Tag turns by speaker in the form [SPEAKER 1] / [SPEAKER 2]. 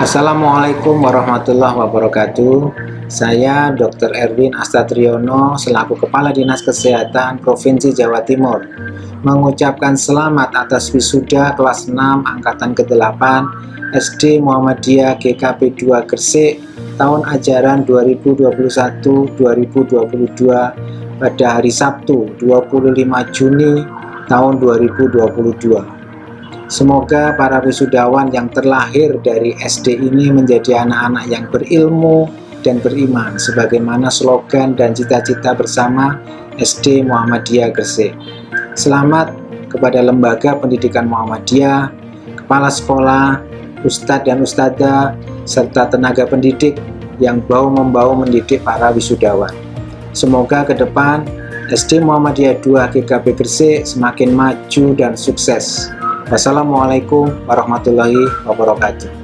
[SPEAKER 1] Assalamualaikum warahmatullahi wabarakatuh Saya Dr. Erwin Astatriono selaku Kepala Dinas Kesehatan Provinsi Jawa Timur mengucapkan selamat atas wisuda kelas 6 Angkatan ke-8 SD Muhammadiyah GKP 2 Gresik tahun ajaran 2021-2022 pada hari Sabtu 25 Juni tahun 2022 Semoga para wisudawan yang terlahir dari SD ini menjadi anak-anak yang berilmu dan beriman sebagaimana slogan dan cita-cita bersama SD Muhammadiyah Gresik. Selamat kepada Lembaga Pendidikan Muhammadiyah, Kepala Sekolah, Ustadz dan Ustadzah, serta tenaga pendidik yang bau-membau mendidik para wisudawan. Semoga ke depan SD Muhammadiyah 2 GKP Gresik semakin maju dan sukses. Wassalamualaikum warahmatullahi wabarakatuh.